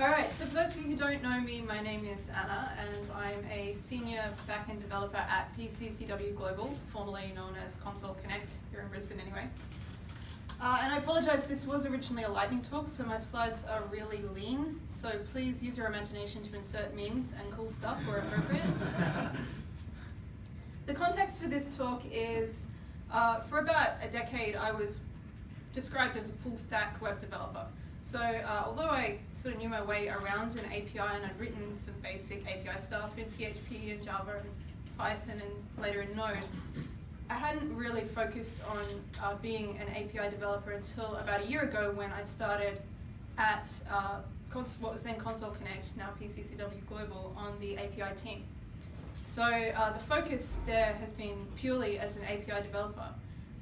Alright, so for those of you who don't know me, my name is Anna and I'm a senior backend developer at PCCW Global, formerly known as Console Connect, here in Brisbane anyway. Uh, and I apologise, this was originally a lightning talk, so my slides are really lean, so please use your imagination to insert memes and cool stuff where appropriate. the context for this talk is, uh, for about a decade I was described as a full stack web developer. So uh, although I sort of knew my way around an API and I'd written some basic API stuff in PHP and Java and Python and later in Node, I hadn't really focused on uh, being an API developer until about a year ago when I started at uh, what was then Console Connect, now PCCW Global, on the API team. So uh, the focus there has been purely as an API developer.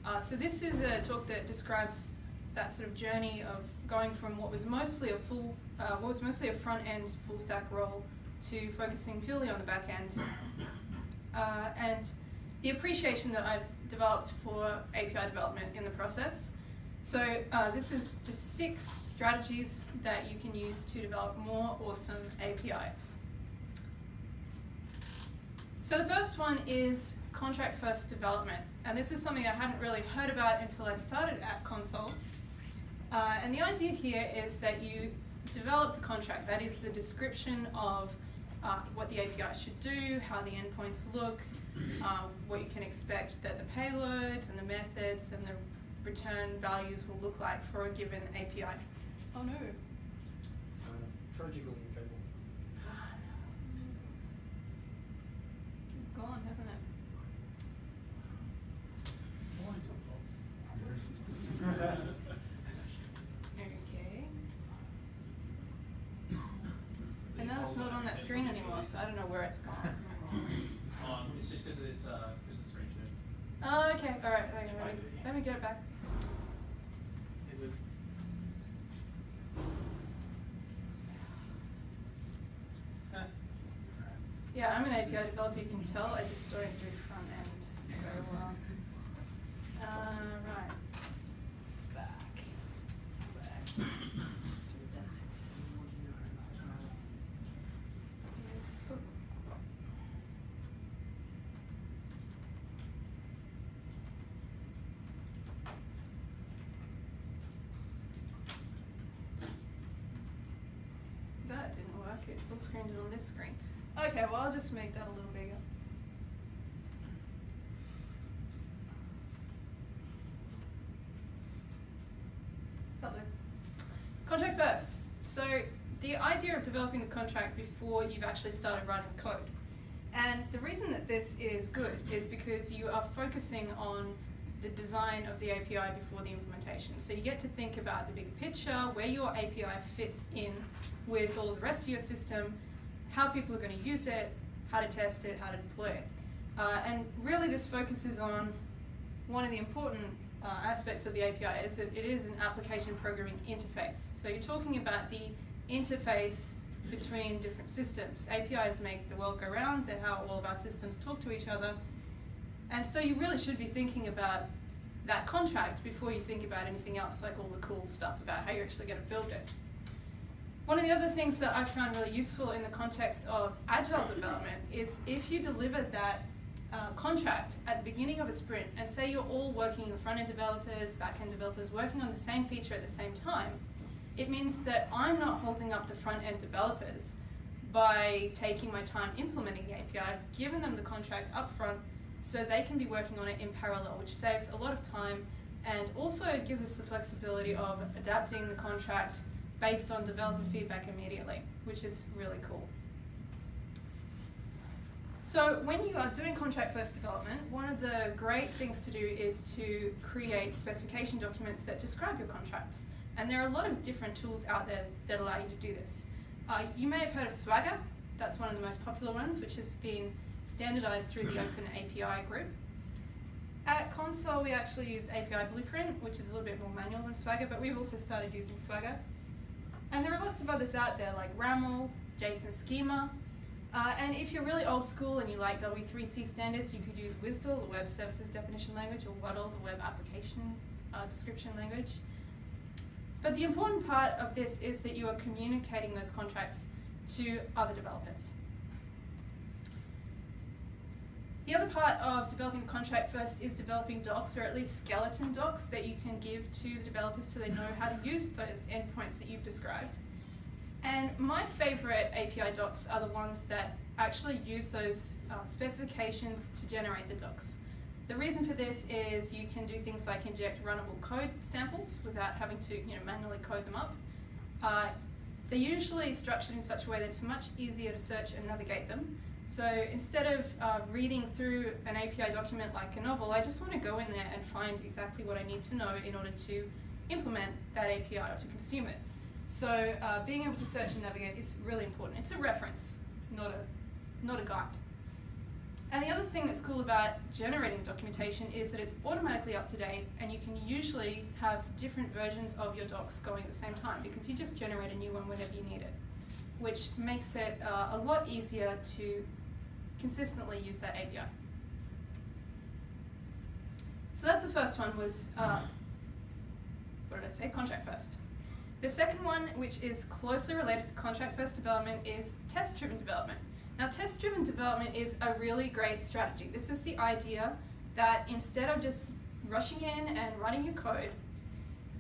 Uh, so this is a talk that describes that sort of journey of going from what was mostly a full, uh, what was mostly a front end full stack role to focusing purely on the back end. Uh, and the appreciation that I've developed for API development in the process. So uh, this is just six strategies that you can use to develop more awesome APIs. So the first one is contract first development. And this is something I hadn't really heard about until I started at Console. Uh, and the idea here is that you develop the contract, that is the description of uh, what the API should do, how the endpoints look, uh, what you can expect that the payloads and the methods and the return values will look like for a given API. Oh no. Uh, tragically cable. It's gone, hasn't it? Okay. And now it's not on that so I don't know where it's gone. Um, it's just because of this, uh, because of the screen share. Oh, okay, alright, let me, let me get it back. Is it? Yeah, I'm an API developer, you can tell, I just don't do front end very well. Uh, right. Back. Back. Do that. That didn't work, it full screened it on this screen. Okay, well I'll just make that a little bigger. Contract first. So the idea of developing the contract before you've actually started writing code. And the reason that this is good is because you are focusing on the design of the API before the implementation. So you get to think about the big picture, where your API fits in with all of the rest of your system, how people are going to use it, how to test it, how to deploy it. Uh, and really this focuses on one of the important uh, aspects of the API is that it is an application programming interface. So you're talking about the interface between different systems. APIs make the world go round, they're how all of our systems talk to each other. And so you really should be thinking about that contract before you think about anything else, like all the cool stuff about how you're actually going to build it. One of the other things that I found really useful in the context of agile development is if you deliver that uh, contract at the beginning of a sprint, and say you're all working, the front-end developers, back-end developers, working on the same feature at the same time, it means that I'm not holding up the front-end developers by taking my time implementing the API. I've given them the contract up front so they can be working on it in parallel, which saves a lot of time and also gives us the flexibility of adapting the contract based on developer feedback immediately, which is really cool. So when you are doing contract first development, one of the great things to do is to create specification documents that describe your contracts. And there are a lot of different tools out there that allow you to do this. Uh, you may have heard of Swagger, that's one of the most popular ones, which has been standardized through the Open API group. At Console, we actually use API Blueprint, which is a little bit more manual than Swagger, but we've also started using Swagger. And there are lots of others out there like RAML, JSON Schema, uh, and if you're really old school and you like W3C standards, you could use WSDL, the Web Services Definition Language, or WADL, the Web Application uh, Description Language. But the important part of this is that you are communicating those contracts to other developers. The other part of developing the contract first is developing docs, or at least skeleton docs, that you can give to the developers so they know how to use those endpoints that you've described. And my favorite API docs are the ones that actually use those uh, specifications to generate the docs. The reason for this is you can do things like inject runnable code samples without having to you know, manually code them up. Uh, they're usually structured in such a way that it's much easier to search and navigate them. So instead of uh, reading through an API document like a novel, I just want to go in there and find exactly what I need to know in order to implement that API or to consume it. So uh, being able to search and navigate is really important. It's a reference, not a, not a guide. And the other thing that's cool about generating documentation is that it's automatically up to date and you can usually have different versions of your docs going at the same time because you just generate a new one whenever you need it, which makes it uh, a lot easier to consistently use that API. So that's the first one was, uh, what did I say, contract first. The second one, which is closely related to contract first development, is test-driven development. Now, test-driven development is a really great strategy. This is the idea that instead of just rushing in and running your code,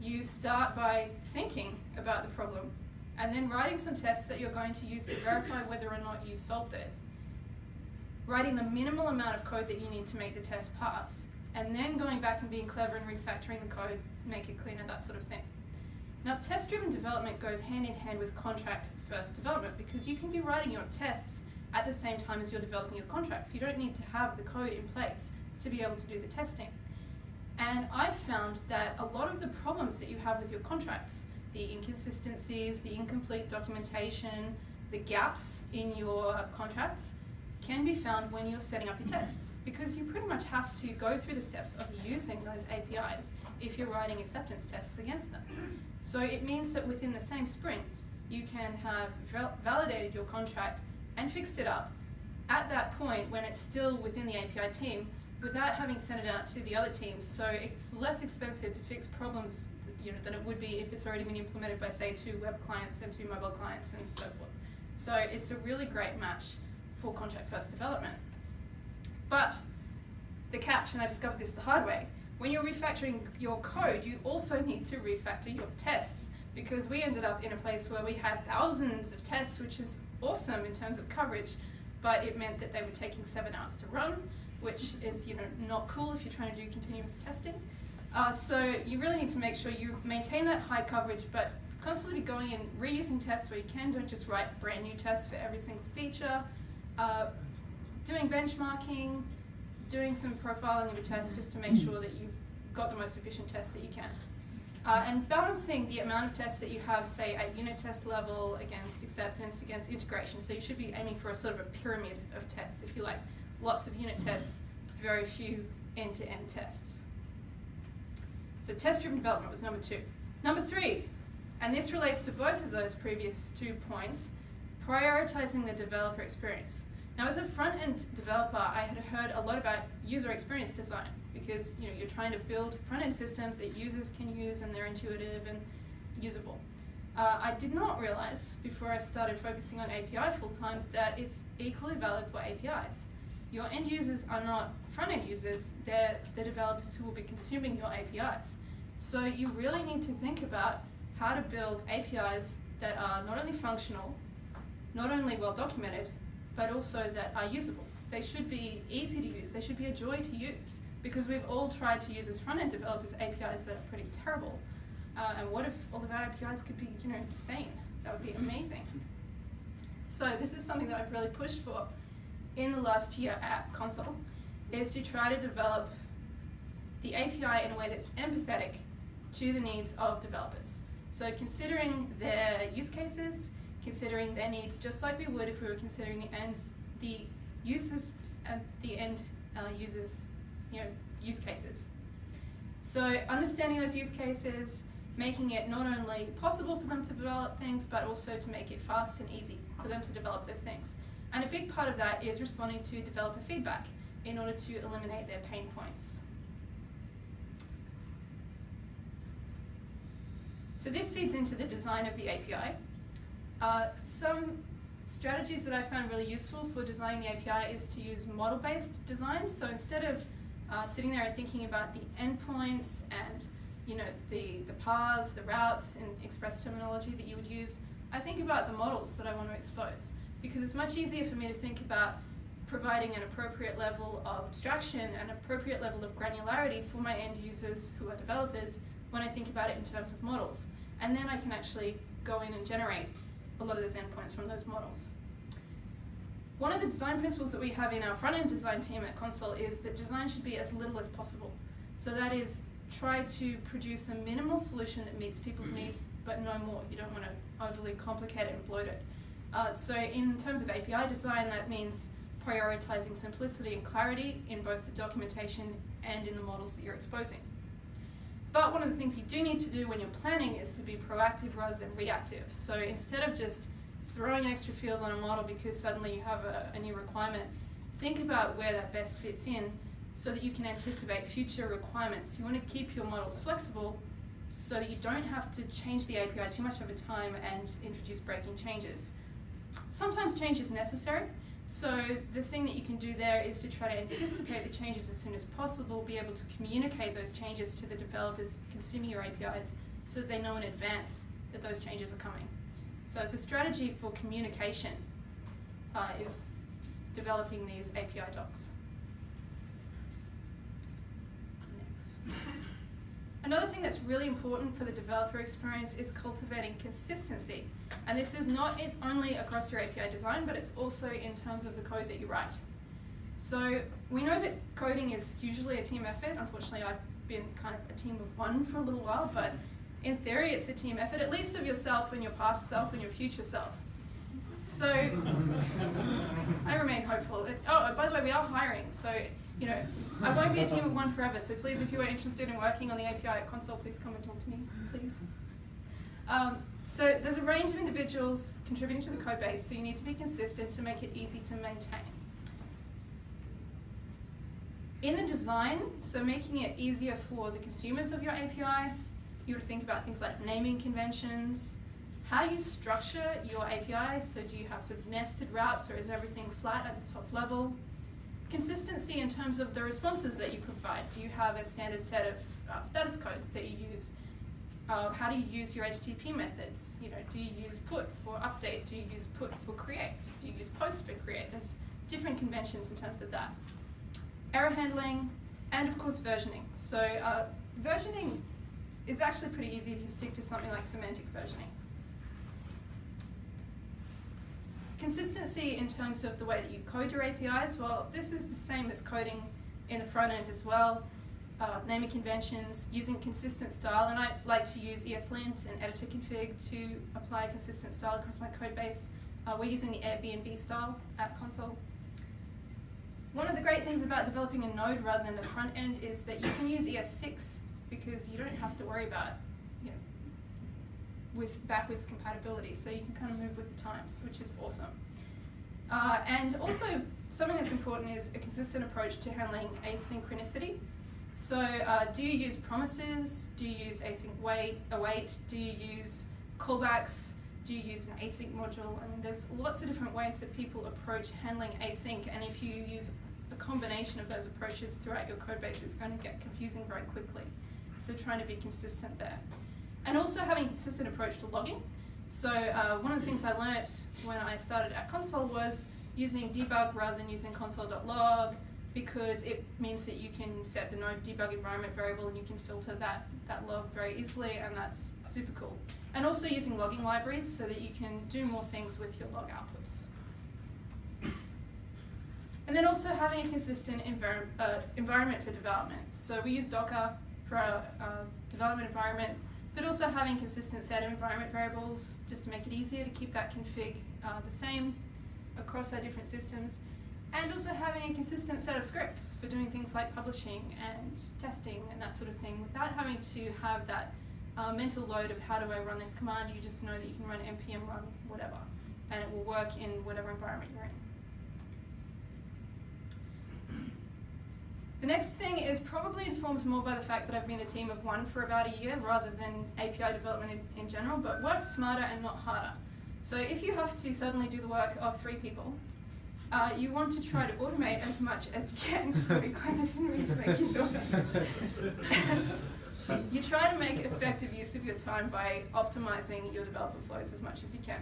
you start by thinking about the problem and then writing some tests that you're going to use to verify whether or not you solved it. Writing the minimal amount of code that you need to make the test pass, and then going back and being clever and refactoring the code, make it cleaner, that sort of thing. Now, test-driven development goes hand in hand with contract-first development because you can be writing your tests at the same time as you're developing your contracts. You don't need to have the code in place to be able to do the testing. And I've found that a lot of the problems that you have with your contracts, the inconsistencies, the incomplete documentation, the gaps in your contracts, can be found when you're setting up your tests because you pretty much have to go through the steps of using those APIs if you're writing acceptance tests against them. So it means that within the same sprint, you can have validated your contract and fixed it up at that point when it's still within the API team without having sent it out to the other teams. So it's less expensive to fix problems than it would be if it's already been implemented by, say, two web clients and two mobile clients and so forth. So it's a really great match for contract first development. But the catch, and I discovered this the hard way, when you're refactoring your code, you also need to refactor your tests because we ended up in a place where we had thousands of tests, which is awesome in terms of coverage, but it meant that they were taking seven hours to run, which is you know not cool if you're trying to do continuous testing. Uh, so you really need to make sure you maintain that high coverage, but constantly going and reusing tests where you can. Don't just write brand new tests for every single feature. Uh, doing benchmarking, doing some profiling of your tests just to make sure that you've got the most efficient tests that you can. Uh, and balancing the amount of tests that you have, say, at unit test level against acceptance, against integration. So you should be aiming for a sort of a pyramid of tests, if you like. Lots of unit tests, very few end-to-end -end tests. So test-driven development was number two. Number three, and this relates to both of those previous two points, prioritizing the developer experience. Now as a front-end developer, I had heard a lot about user experience design because you know, you're trying to build front-end systems that users can use and they're intuitive and usable. Uh, I did not realize before I started focusing on API full-time that it's equally valid for APIs. Your end users are not front-end users, they're the developers who will be consuming your APIs. So you really need to think about how to build APIs that are not only functional, not only well documented, but also that are usable. They should be easy to use, they should be a joy to use because we've all tried to use as front-end developers APIs that are pretty terrible. Uh, and what if all of our APIs could be, you know, sane? That would be amazing. So this is something that I've really pushed for in the last year at Console, is to try to develop the API in a way that's empathetic to the needs of developers. So considering their use cases, considering their needs just like we would if we were considering the ends, the uses and the end uh, users you know, use cases. So understanding those use cases, making it not only possible for them to develop things, but also to make it fast and easy for them to develop those things. And a big part of that is responding to developer feedback in order to eliminate their pain points. So this feeds into the design of the API. Uh, some strategies that I found really useful for designing the API is to use model-based design. So instead of uh, sitting there and thinking about the endpoints and you know the, the paths, the routes in express terminology that you would use, I think about the models that I want to expose. Because it's much easier for me to think about providing an appropriate level of abstraction and appropriate level of granularity for my end users who are developers when I think about it in terms of models. And then I can actually go in and generate a lot of those endpoints from those models. One of the design principles that we have in our front-end design team at Console is that design should be as little as possible. So that is, try to produce a minimal solution that meets people's needs, but no more. You don't want to overly complicate it and bloat it. Uh, so in terms of API design, that means prioritizing simplicity and clarity in both the documentation and in the models that you're exposing. But one of the things you do need to do when you're planning is to be proactive rather than reactive. So instead of just throwing an extra field on a model because suddenly you have a, a new requirement, think about where that best fits in so that you can anticipate future requirements. You want to keep your models flexible so that you don't have to change the API too much over time and introduce breaking changes. Sometimes change is necessary, so the thing that you can do there is to try to anticipate the changes as soon as possible, be able to communicate those changes to the developers consuming your APIs so that they know in advance that those changes are coming. So it's a strategy for communication uh, is developing these API docs. Next. Another thing that's really important for the developer experience is cultivating consistency. And this is not only across your API design, but it's also in terms of the code that you write. So we know that coding is usually a team effort. Unfortunately, I've been kind of a team of one for a little while, but in theory, it's a team effort, at least of yourself and your past self and your future self. So I remain hopeful. Oh, by the way, we are hiring. So you know, I won't be a team of one forever, so please, if you are interested in working on the API at Console, please come and talk to me, please. Um, so there's a range of individuals contributing to the code base, so you need to be consistent to make it easy to maintain. In the design, so making it easier for the consumers of your API, you would think about things like naming conventions, how you structure your API, so do you have sort of nested routes or is everything flat at the top level? Consistency in terms of the responses that you provide. Do you have a standard set of uh, status codes that you use? Uh, how do you use your HTTP methods? You know, do you use put for update? Do you use put for create? Do you use post for create? There's different conventions in terms of that. Error handling, and of course versioning. So uh, versioning is actually pretty easy if you stick to something like semantic versioning. Consistency in terms of the way that you code your APIs, well, this is the same as coding in the front end as well. Uh, naming conventions, using consistent style, and I like to use ESLint and editor config to apply consistent style across my code base. Uh, we're using the Airbnb style at console. One of the great things about developing a node rather than the front end is that you can use ES6 because you don't have to worry about with backwards compatibility, so you can kind of move with the times, which is awesome. Uh, and also, something that's important is a consistent approach to handling asynchronicity. So, uh, do you use promises? Do you use async wait, await? Do you use callbacks? Do you use an async module? I mean, there's lots of different ways that people approach handling async, and if you use a combination of those approaches throughout your code base, it's going to get confusing very quickly. So trying to be consistent there. And also having a consistent approach to logging. So uh, one of the things I learnt when I started at console was using debug rather than using console.log because it means that you can set the node debug environment variable and you can filter that, that log very easily and that's super cool. And also using logging libraries so that you can do more things with your log outputs. And then also having a consistent envir uh, environment for development. So we use Docker for our uh, development environment, but also having a consistent set of environment variables just to make it easier to keep that config uh, the same across our different systems, and also having a consistent set of scripts for doing things like publishing and testing and that sort of thing without having to have that uh, mental load of how do I run this command, you just know that you can run npm run whatever, and it will work in whatever environment you're in. The next thing is probably informed more by the fact that I've been a team of one for about a year rather than API development in, in general, but work smarter and not harder. So if you have to suddenly do the work of three people, uh, you want to try to automate as much as you can. Sorry, Glenn, I didn't mean to make you you try to make effective use of your time by optimizing your developer flows as much as you can.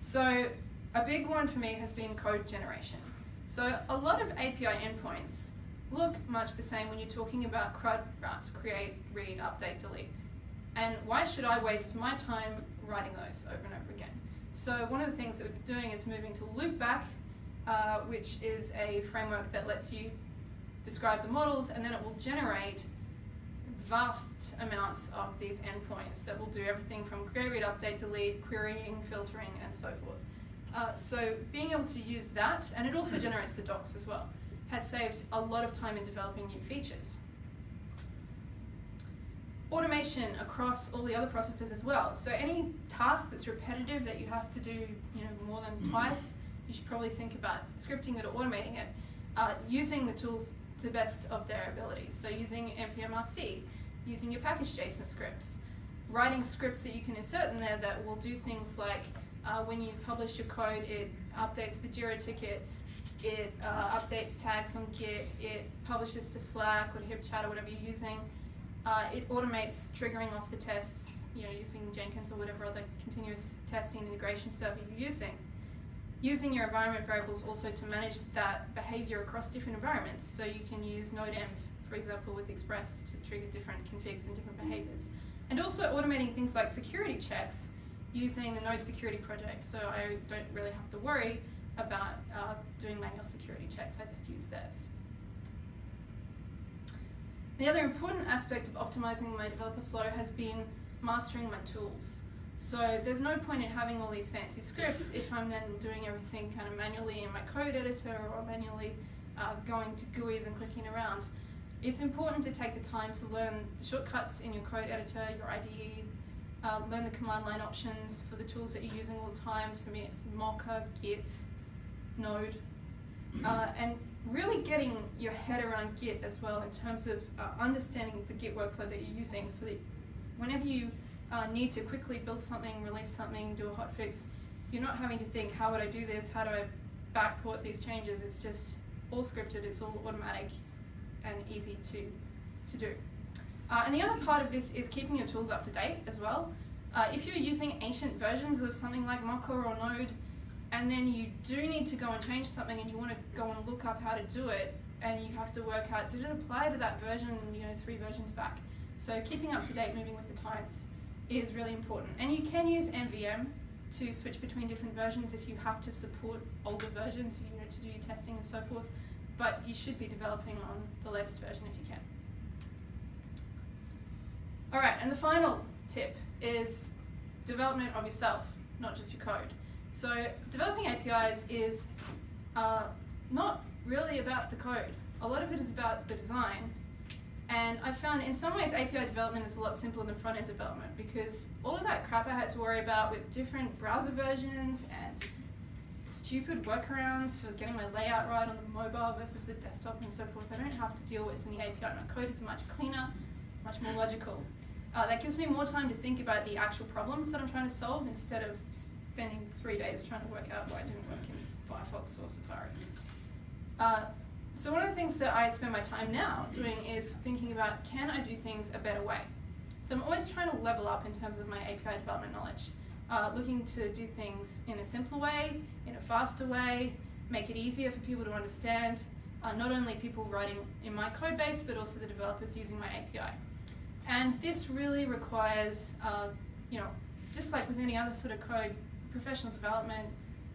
So a big one for me has been code generation. So a lot of API endpoints look much the same when you're talking about CRUD routes, create, read, update, delete. And why should I waste my time writing those over and over again? So one of the things that we're doing is moving to loopback, uh, which is a framework that lets you describe the models and then it will generate vast amounts of these endpoints that will do everything from create, read, update, delete, querying, filtering, and so forth. Uh, so being able to use that, and it also generates the docs as well, has saved a lot of time in developing new features. Automation across all the other processes as well. So any task that's repetitive that you have to do, you know, more than twice, you should probably think about scripting it or automating it, uh, using the tools to the best of their abilities. So using npmrc, using your package JSON scripts, writing scripts that you can insert in there that will do things like uh, when you publish your code, it updates the Jira tickets, it uh, updates tags on Git, it publishes to Slack or HipChat or whatever you're using. Uh, it automates triggering off the tests, you know, using Jenkins or whatever other continuous testing integration server you're using. Using your environment variables also to manage that behavior across different environments. So you can use NodeEnv, for example, with Express to trigger different configs and different behaviors. And also automating things like security checks using the Node security project, so I don't really have to worry about uh, doing manual security checks, I just use this. The other important aspect of optimizing my developer flow has been mastering my tools. So there's no point in having all these fancy scripts if I'm then doing everything kind of manually in my code editor or manually uh, going to GUIs and clicking around. It's important to take the time to learn the shortcuts in your code editor, your IDE, uh, learn the command line options for the tools that you're using all the time. For me, it's Mocha, Git, Node, uh, and really getting your head around Git as well in terms of uh, understanding the Git workflow that you're using so that whenever you uh, need to quickly build something, release something, do a hotfix, you're not having to think, how would I do this? How do I backport these changes? It's just all scripted, it's all automatic and easy to, to do. Uh, and the other part of this is keeping your tools up to date as well. Uh, if you're using ancient versions of something like Mocha or Node, and then you do need to go and change something and you want to go and look up how to do it, and you have to work out, did it apply to that version, you know, three versions back? So keeping up to date, moving with the times is really important. And you can use NVM to switch between different versions if you have to support older versions, you know, to do your testing and so forth. But you should be developing on the latest version if you can. All right, and the final tip is development of yourself, not just your code. So developing APIs is uh, not really about the code. A lot of it is about the design. And I found in some ways API development is a lot simpler than front-end development because all of that crap I had to worry about with different browser versions and stupid workarounds for getting my layout right on the mobile versus the desktop and so forth, I don't have to deal with in the API. My code is much cleaner, much more logical. Uh, that gives me more time to think about the actual problems that I'm trying to solve instead of spending three days trying to work out why it didn't work in Firefox or Safari. Uh, so one of the things that I spend my time now doing is thinking about can I do things a better way? So I'm always trying to level up in terms of my API development knowledge. Uh, looking to do things in a simpler way, in a faster way, make it easier for people to understand, uh, not only people writing in my code base, but also the developers using my API. And this really requires, uh, you know, just like with any other sort of code, professional development,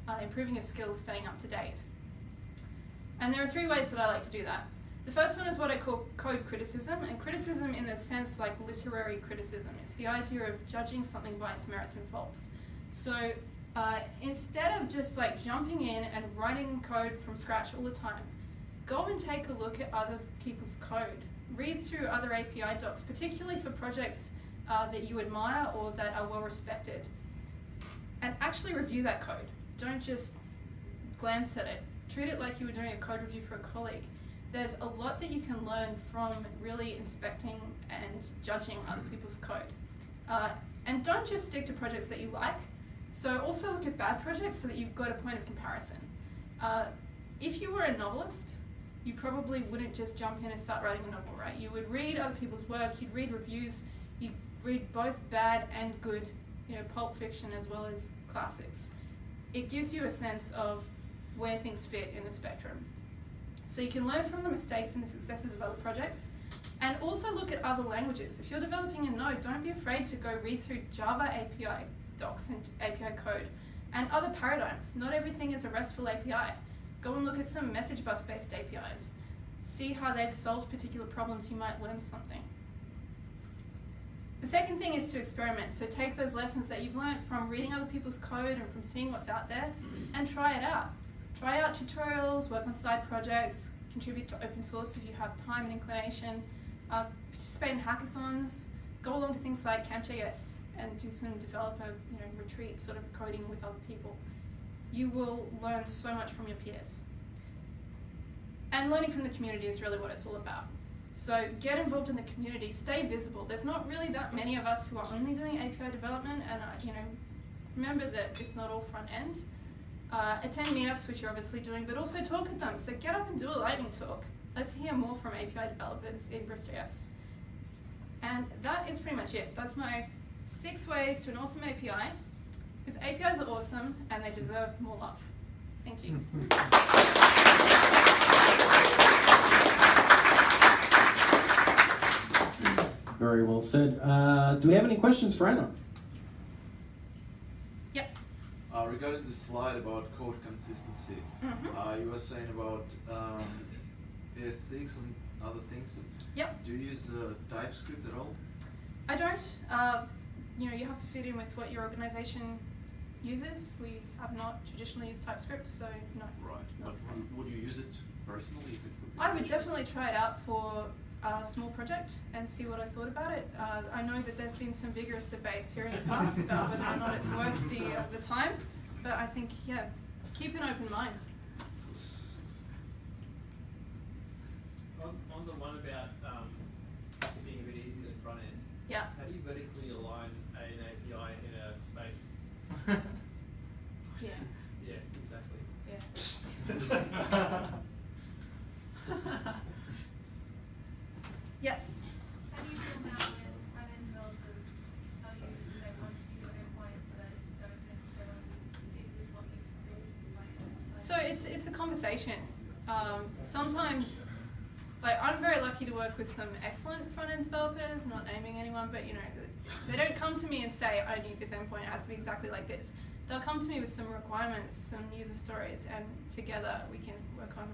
uh, improving your skills, staying up to date. And there are three ways that I like to do that. The first one is what I call code criticism, and criticism in the sense like literary criticism. It's the idea of judging something by its merits and faults. So uh, instead of just like jumping in and writing code from scratch all the time, go and take a look at other people's code read through other API docs, particularly for projects uh, that you admire or that are well respected, and actually review that code. Don't just glance at it. Treat it like you were doing a code review for a colleague. there's a lot that you can learn from really inspecting and judging other people's code. Uh, and don't just stick to projects that you like. So also look at bad projects so that you've got a point of comparison. Uh, if you were a novelist, you probably wouldn't just jump in and start writing a novel, right? You would read other people's work, you'd read reviews, you'd read both bad and good, you know, pulp fiction as well as classics. It gives you a sense of where things fit in the spectrum. So you can learn from the mistakes and the successes of other projects, and also look at other languages. If you're developing a node, don't be afraid to go read through Java API docs and API code and other paradigms. Not everything is a RESTful API. Go and look at some message bus based APIs. See how they've solved particular problems, you might learn something. The second thing is to experiment. So take those lessons that you've learned from reading other people's code and from seeing what's out there and try it out. Try out tutorials, work on side projects, contribute to open source if you have time and inclination, uh, participate in hackathons, go along to things like Camp.js and do some developer you know, retreat sort of coding with other people. You will learn so much from your peers. And learning from the community is really what it's all about. So get involved in the community, stay visible. There's not really that many of us who are only doing API development, and uh, you know, remember that it's not all front end. Uh, attend meetups, which you're obviously doing, but also talk with them. So get up and do a lightning talk. Let's hear more from API developers in BrisJS. And that is pretty much it. That's my six ways to an awesome API. Because APIs are awesome and they deserve more love. Thank you. Very well said. Uh, do we have any questions for Anna? Yes. Uh, regarding the slide about code consistency, Mhm. uh, you were saying about um, ES6 and other things. Yep. Do you use uh, TypeScript at all? I don't. Uh, you know, you have to fit in with what your organization uses. We have not traditionally used TypeScript, so no. Right. not But present. would, would you use it personally if it could I would definitely try it out for a small project and see what I thought about it. Uh, I know that there've been some vigorous debates here in the past about whether or not it's worth the uh, the time, but I think yeah, keep an open mind. On, on the one about um, being a bit easier than front end, Yeah. how do you vertically align an API in a space? Yeah. Yeah, exactly. Yeah. Yes. How do you feel about when front-end developers tell you they want to see your endpoint, but don't necessarily is this what you previously like? So it's it's a conversation. Um, sometimes, like I'm very lucky to work with some excellent front end developers. Not naming anyone, but you know, they don't come to me and say I need this endpoint. It has to be exactly like this. They'll come to me with some requirements, some user stories, and together we can work on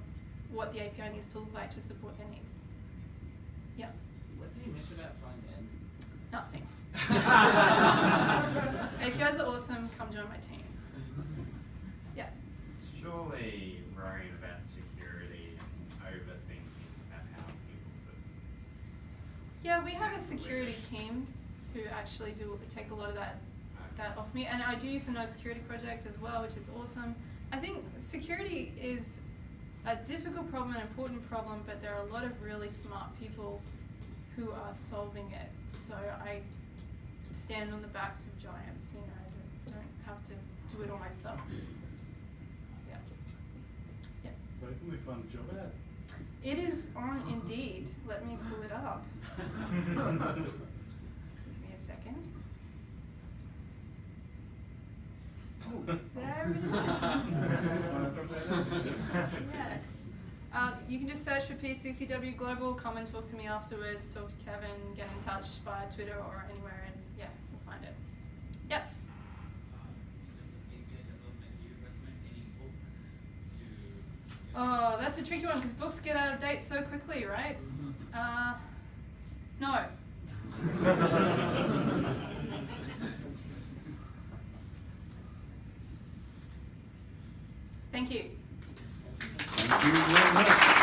what the API needs to look like to support their needs. Yeah, What do you miss about front end? nothing. APIs are awesome. Come join my team. Yeah. Surely worrying about security and overthinking about how people do. Yeah, we have a security team who actually do take a lot of that that off me, and I do use the Node Security Project as well, which is awesome. I think security is a difficult problem, an important problem, but there are a lot of really smart people who are solving it. So I stand on the backs of giants. You know, I don't, don't have to do it all myself. Yeah. Yeah. Where can we find a job at? It is on Indeed. Let me pull it up. Give me a second. There it is. yes. Um, you can just search for PCCW Global, come and talk to me afterwards, talk to Kevin, get in touch via Twitter or anywhere, and yeah, you'll find it. Yes. Oh, that's a tricky one because books get out of date so quickly, right? Uh, no. Thank you. Thank you very much.